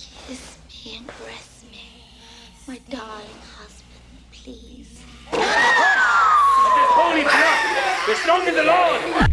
Kiss me and caress me, my darling husband, please. Holy blood! We're strong in the Lord!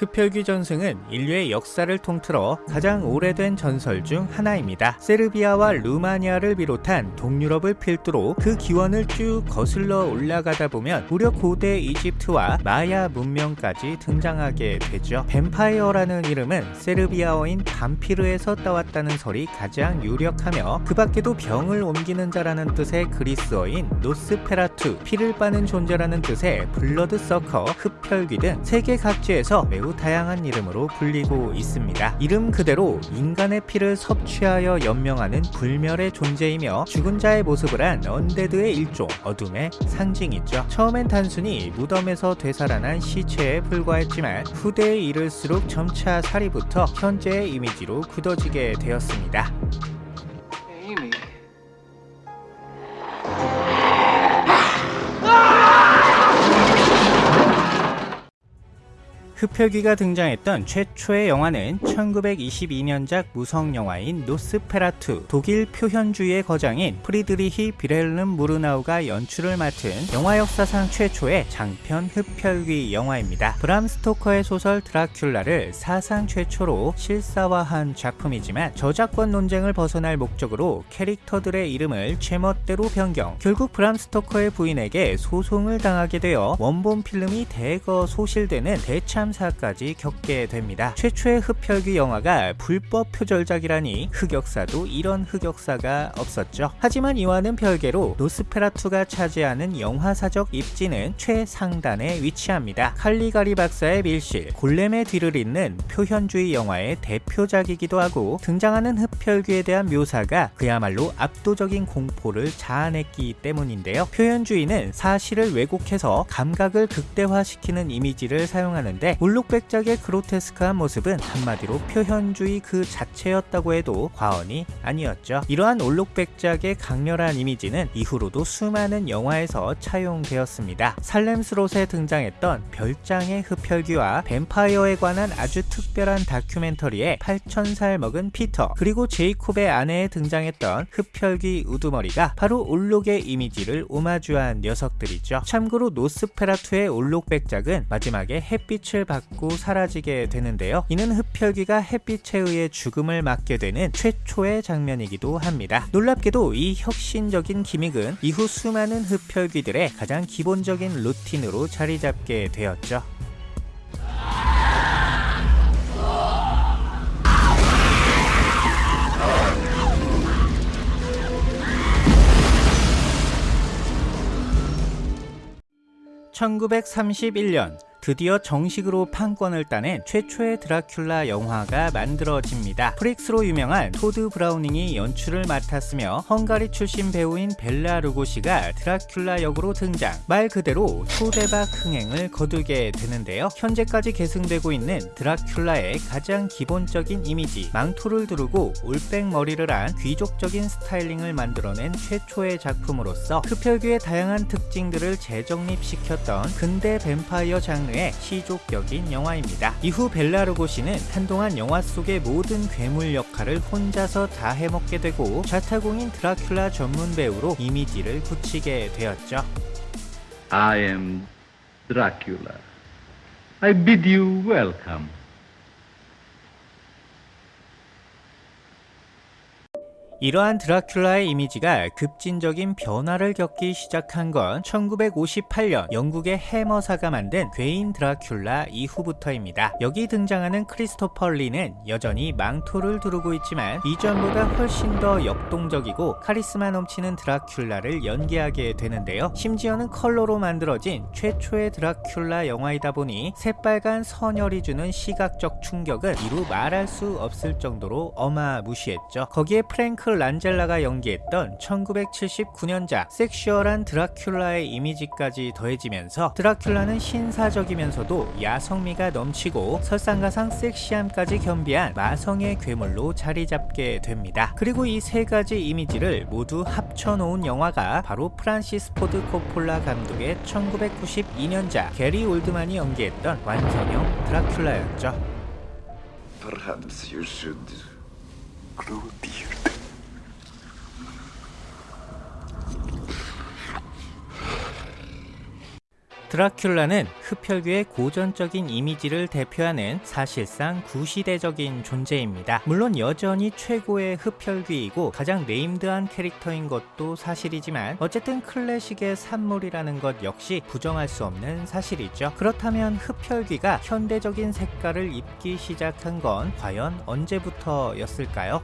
흡혈귀 전승은 인류의 역사를 통틀어 가장 오래된 전설 중 하나입니다. 세르비아와 루마니아를 비롯한 동유럽을 필두로 그 기원을 쭉 거슬러 올라가다 보면 무려 고대 이집트와 마야 문명까지 등장하게 되죠. 뱀파이어라는 이름은 세르비아어인 vampir에서 따왔다는 설이 가장 유력하며 그 밖에도 병을 옮기는 자라는 뜻의 그리스어인 노스페라투, 피를 빠는 존재라는 뜻의 blood sucker, 흡혈귀 등 세계 각지에서 매우 다양한 이름으로 불리고 있습니다. 이름 그대로 인간의 피를 섭취하여 연명하는 불멸의 존재이며 죽은 자의 모습을 한 언데드의 일종, 어둠의 상징이죠. 처음엔 단순히 무덤에서 되살아난 시체에 불과했지만 후대에 이를수록 점차 붙어 현재의 이미지로 굳어지게 되었습니다. 흡혈귀가 등장했던 최초의 영화는 1922년작 무성 영화인 노스페라투 독일 표현주의의 거장인 프리드리히 빌헬름 무르나우가 연출을 맡은 영화 역사상 최초의 장편 흡혈귀 영화입니다. 브람 스토커의 소설 드라큘라를 사상 최초로 실사화한 작품이지만 저작권 논쟁을 벗어날 목적으로 캐릭터들의 이름을 제멋대로 변경 결국 브람 스토커의 부인에게 소송을 당하게 되어 원본 필름이 대거 소실되는 대참사까지 겪게 됩니다. 최초의 흡혈귀 영화가 불법 표절작이라니 흑역사도 이런 흑역사가 없었죠. 하지만 이와는 별개로 노스페라투가 차지하는 영화사적 입지는 최상단에 위치합니다. 칼리가리 박사의 밀실, 골렘의 뒤를 잇는 표현주의 영화의 대표작이기도 하고 등장하는 흡혈귀에 대한 묘사가 그야말로 압도적인 공포를 자아냈기 때문인데요. 표현주의는 사실을 왜곡해서 감각을 극대화시키는 이미지를 사용하는데 울록백작의 그로테스크한 모습은 한마디로 표현주의 그 자체였다고 해도 과언이 아니었죠. 이러한 울록백작의 강렬한 이미지는 이후로도 수많은 영화에서 차용되었습니다. 살렘스롯에 등장했던 별장의 흡혈귀와 뱀파이어에 관한 아주 특별한 다큐멘터리에 8천살 먹은 피터 그리고 제이콥의 아내에 등장했던 흡혈귀 우두머리가 바로 울록의 이미지를 오마주한 녀석들이죠. 참고로 노스페라투의 울록백작은 마지막에 햇빛을 받고 사라지게 되는데요. 이는 흡혈귀가 햇빛에 의해 죽음을 맞게 되는 최초의 장면이기도 합니다. 놀랍게도 이 혁신적인 기믹은 이후 수많은 흡혈귀들의 가장 기본적인 루틴으로 자리 잡게 되었죠. (1931년) 드디어 정식으로 판권을 따낸 최초의 드라큘라 영화가 만들어집니다. 프릭스로 유명한 토드 브라우닝이 연출을 맡았으며 헝가리 출신 배우인 벨라 루고시가 드라큘라 역으로 등장 말 그대로 초대박 흥행을 거두게 되는데요. 현재까지 계승되고 있는 드라큘라의 가장 기본적인 이미지 망토를 두르고 올백 머리를 한 귀족적인 스타일링을 만들어낸 최초의 작품으로서 흡혈귀의 다양한 특징들을 재정립시켰던 근대 뱀파이어 장르 장르의 시조격인 영화입니다. 이후 벨라 루고시는 한동안 영화 속의 모든 괴물 역할을 혼자서 다 해먹게 되고 자타공인 드라큘라 전문 배우로 이미지를 굳히게 되었죠. I am Dracula. I bid you welcome. 이러한 드라큘라의 이미지가 급진적인 변화를 겪기 시작한 건 1958년 영국의 해머사가 만든 괴인 드라큘라 이후부터입니다. 여기 등장하는 크리스토퍼 리는 여전히 망토를 두르고 있지만 이전보다 훨씬 더 역동적이고 카리스마 넘치는 드라큘라를 연기하게 되는데요. 심지어는 컬러로 만들어진 최초의 드라큘라 영화이다 보니 새빨간 선혈이 주는 시각적 충격은 이루 말할 수 없을 정도로 어마무시했죠. 거기에 프랭크 란젤라가 연기했던 1979년작 sexual한 드라큘라의 이미지까지 더해지면서 드라큘라는 신사적이면서도 야성미가 넘치고 설상가상 섹시함까지 겸비한 마성의 괴물로 자리 잡게 됩니다. 그리고 이 세 가지 이미지를 모두 합쳐놓은 영화가 바로 프란시스 포드 코폴라 감독의 1992년작 게리 올드만이 연기했던 완성형 드라큘라였죠. Perhaps you should grow a beard. 드라큘라는 흡혈귀의 고전적인 이미지를 대표하는 사실상 구시대적인 존재입니다. 물론 여전히 최고의 흡혈귀이고 가장 네임드한 캐릭터인 것도 사실이지만 어쨌든 클래식의 산물이라는 것 역시 부정할 수 없는 사실이죠. 그렇다면 흡혈귀가 현대적인 색깔을 입기 시작한 건 과연 언제부터였을까요?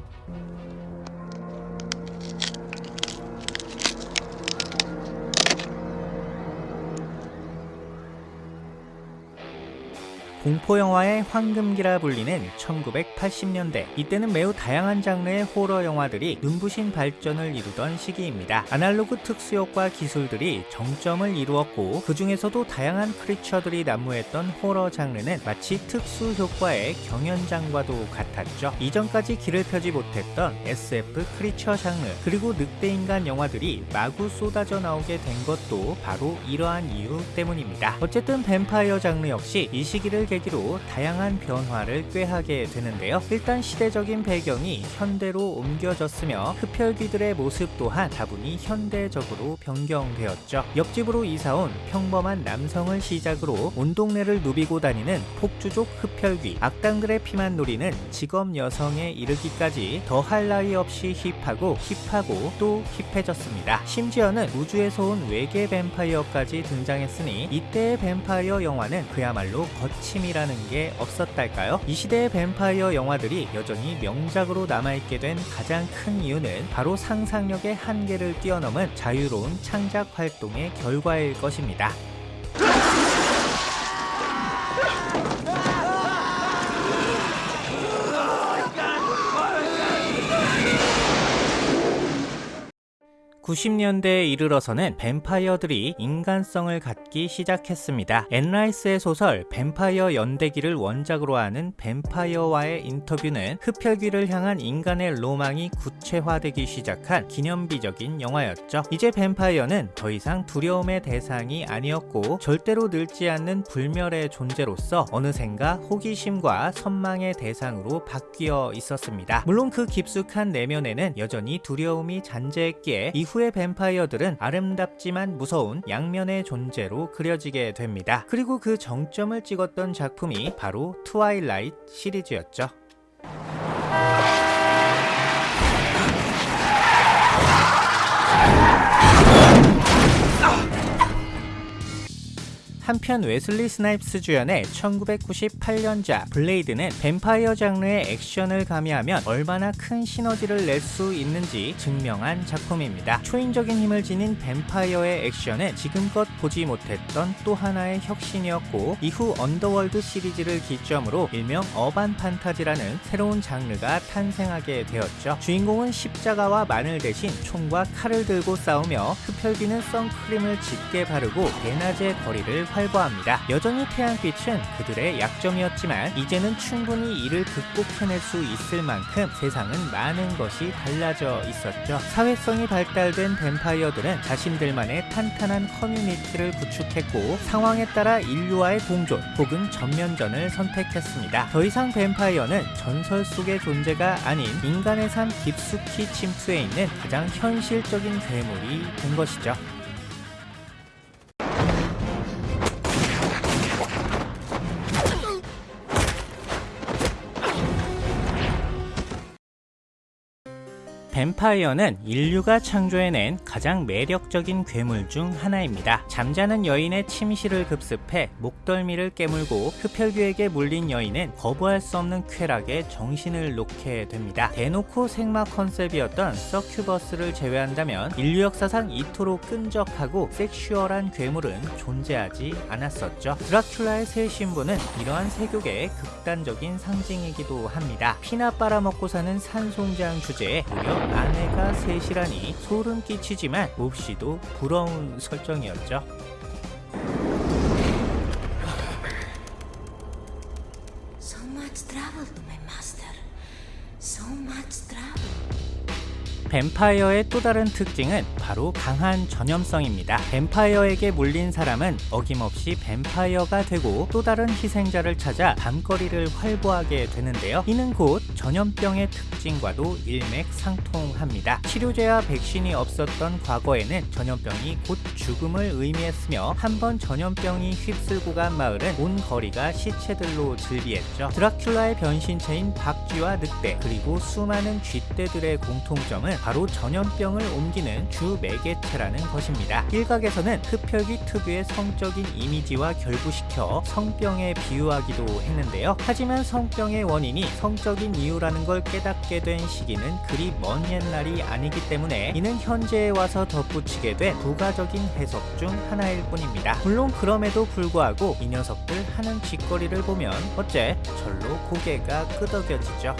공포영화의 황금기라 불리는 1980년대 이때는 매우 다양한 장르의 호러 영화들이 눈부신 발전을 이루던 시기입니다. 아날로그 특수효과 기술들이 정점을 이루었고 그 중에서도 다양한 크리처들이 난무했던 호러 장르는 마치 특수효과의 경연장과도 같았죠. 이전까지 길을 펴지 못했던 SF 크리처 장르 그리고 늑대인간 영화들이 마구 쏟아져 나오게 된 것도 바로 이러한 이유 때문입니다. 어쨌든 뱀파이어 장르 역시 이 시기를 계기로 다양한 변화를 꾀하게 되는데요. 일단 시대적인 배경이 현대로 옮겨졌으며 흡혈귀들의 모습 또한 다분히 현대적으로 변경되었죠. 옆집으로 이사온 평범한 남성을 시작으로 온 동네를 누비고 다니는 폭주족 흡혈귀, 악당들의 피만 노리는 직업 여성에 이르기까지 더할 나위 없이 힙하고 힙하고 또 힙해졌습니다. 심지어는 우주에서 온 외계 뱀파이어까지 등장했으니 이때의 뱀파이어 영화는 그야말로 거침이 라는 게 없었달까요? 이 시대의 뱀파이어 영화들이 여전히 명작으로 남아있게 된 가장 큰 이유는 바로 상상력의 한계를 뛰어넘은 자유로운 창작 활동의 결과일 것입니다. (90년대에) 이르러서는 뱀파이어들이 인간성을 갖기 시작했습니다. 앤 라이스의 소설 뱀파이어 연대기를 원작으로 하는 뱀파이어와의 인터뷰는 흡혈귀를 향한 인간의 로망이 구체화되기 시작한 기념비적인 영화였죠. 이제 뱀파이어는 더 이상 두려움의 대상이 아니었고 절대로 늙지 않는 불멸의 존재로서 어느샌가 호기심과 선망의 대상으로 바뀌어 있었습니다. 물론 그 깊숙한 내면에는 여전히 두려움이 잔재했기에 이후 이후의 뱀파이어들은 아름답지만 무서운 양면의 존재로 그려지게 됩니다. 그리고 그 정점을 찍었던 작품이 바로 Twilight 시리즈였죠. 한편 웨슬리 스나이프스 주연의 1998년작 블레이드는 뱀파이어 장르에 액션을 가미하면 얼마나 큰 시너지를 낼 수 있는지 증명한 작품입니다. 초인적인 힘을 지닌 뱀파이어의 액션은 지금껏 보지 못했던 또 하나의 혁신이었고 이후 언더월드 시리즈를 기점으로 일명 urban 판타지라는 새로운 장르가 탄생하게 되었죠. 주인공은 십자가와 마늘 대신 총과 칼을 들고 싸우며 흡혈귀는 선크림을 짙게 바르고 대낮의 거리를 활보합니다. 여전히 태양빛은 그들의 약점이었지만 이제는 충분히 이를 극복해낼 수 있을 만큼 세상은 많은 것이 달라져 있었죠. 사회성이 발달된 뱀파이어들은 자신들만의 탄탄한 커뮤니티를 구축했고 상황에 따라 인류와의 공존 혹은 전면전을 선택했습니다. 더 이상 뱀파이어는 전설 속의 존재가 아닌 인간의 삶 깊숙이 침투해 있는 가장 현실적인 괴물이 된 것이죠. 뱀파이어는 인류가 창조해낸 가장 매력적인 괴물 중 하나입니다. 잠자는 여인의 침실을 급습해 목덜미를 깨물고 흡혈귀에게 물린 여인은 거부할 수 없는 쾌락에 정신을 놓게 됩니다. 대놓고 생마 컨셉이었던 서큐버스를 제외한다면 인류 역사상 이토록 끈적하고 섹슈얼한 괴물은 존재하지 않았었죠. 드라큘라의 새 신부는 이러한 세교계의 극단적인 상징이기도 합니다. 피나 빨아먹고 사는 산송장 주제에 무려 아내가 셋이라니 소름 끼치지만 몹시도 부러운 설정이었죠. 뱀파이어의 또 다른 특징은 바로 강한 전염성입니다. 뱀파이어에게 물린 사람은 어김없이 뱀파이어가 되고 또 다른 희생자를 찾아 밤거리를 활보하게 되는데요. 이는 곧 전염병의 특징과도 일맥상통합니다. 치료제와 백신이 없었던 과거에는 전염병이 곧 죽음을 의미했으며 한 번 전염병이 휩쓸고 간 마을은 온 거리가 시체들로 즐비했죠. 드라큘라의 변신체인 박쥐와 늑대 그리고 수많은 쥐떼들의 공통점은 바로 전염병을 옮기는 주 매개체라는 것입니다. 일각에서는 흡혈귀 특유의 성적인 이미지와 결부시켜 성병에 비유하기도 했는데요. 하지만 성병의 원인이 성적인 이유라는 걸 깨닫게 된 시기는 그리 먼 옛날이 아니기 때문에 이는 현재에 와서 덧붙이게 된 부가적인 해석 중 하나일 뿐입니다. 물론 그럼에도 불구하고 이 녀석들 하는 짓거리를 보면 어째 절로 고개가 끄덕여지죠.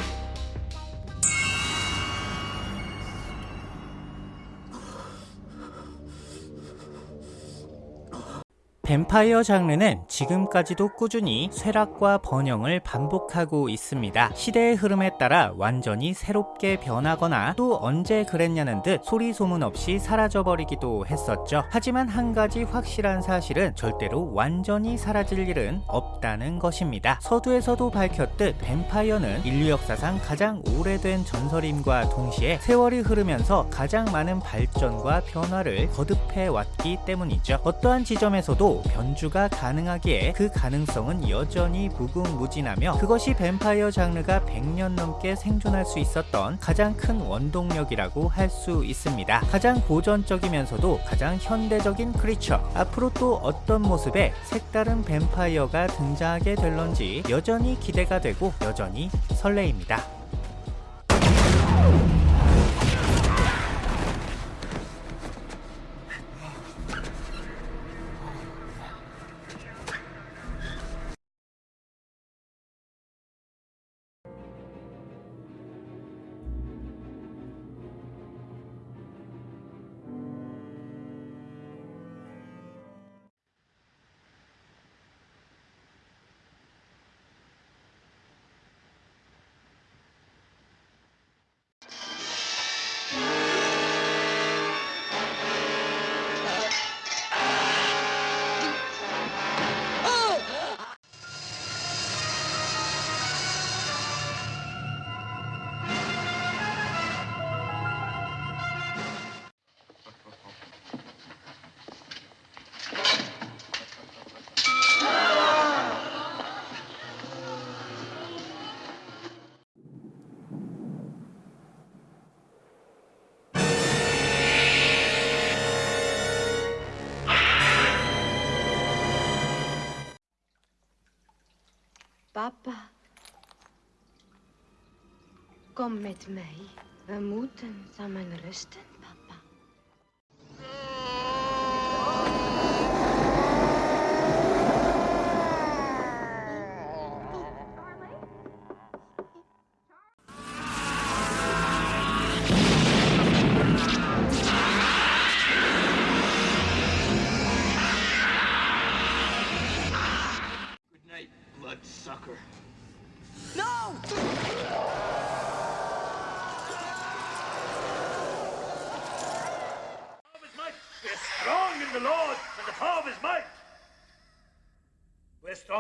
뱀파이어 장르는 지금까지도 꾸준히 쇠락과 번영을 반복하고 있습니다. 시대의 흐름에 따라 완전히 새롭게 변하거나 또 언제 그랬냐는 듯 소리 소문 없이 사라져버리기도 했었죠. 하지만 한 가지 확실한 사실은 절대로 완전히 사라질 일은 없다는 것입니다. 서두에서도 밝혔듯 뱀파이어는 인류 역사상 가장 오래된 전설임과 동시에 세월이 흐르면서 가장 많은 발전과 변화를 거듭해 왔기 때문이죠. 어떠한 지점에서도 변주가 가능하기에 그 가능성은 여전히 무궁무진하며 그것이 뱀파이어 장르가 100년 넘게 생존할 수 있었던 가장 큰 원동력이라고 할 수 있습니다. 가장 고전적이면서도 가장 현대적인 크리처 앞으로 또 어떤 모습의 색다른 뱀파이어가 등장하게 될런지 여전히 기대가 되고 여전히 설레입니다. Papa. Kom met mij. We moeten samen rusten,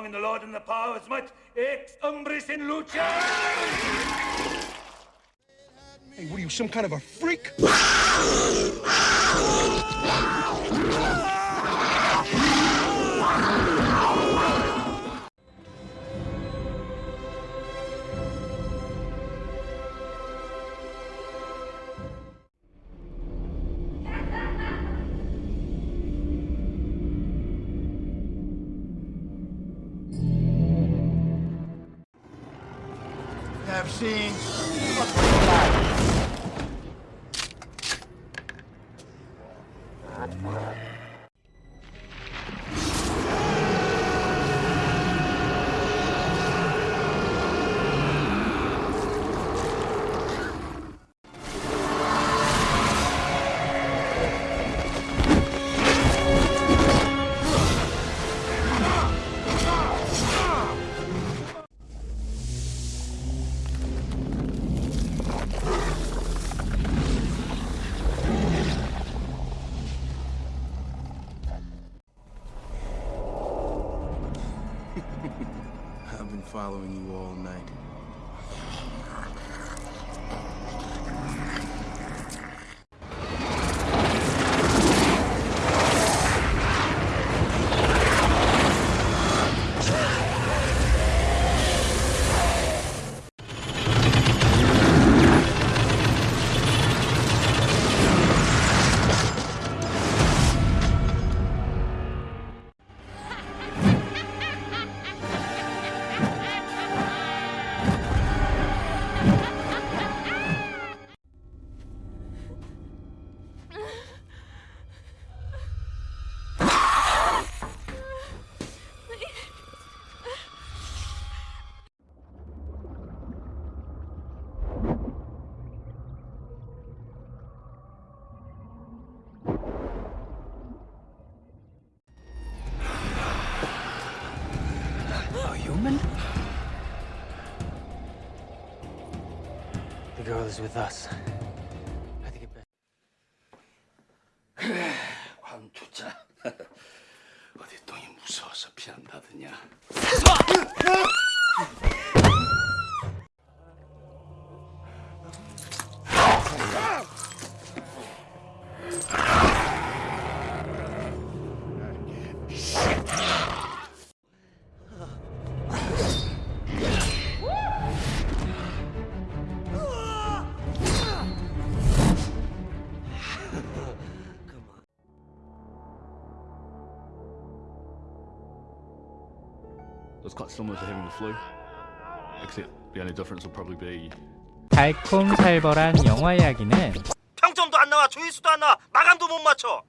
in the Lord and the power his might. Ex umbris in luce. Hey, what are you, some kind of a freak? mal. following you all night. The girl is with us. Quite similar to having the flu, except the only difference will probably be 달콤살벌한 영화 이야기는 평점도 안 나와 조회수도 안 나와 마감도 못 맞춰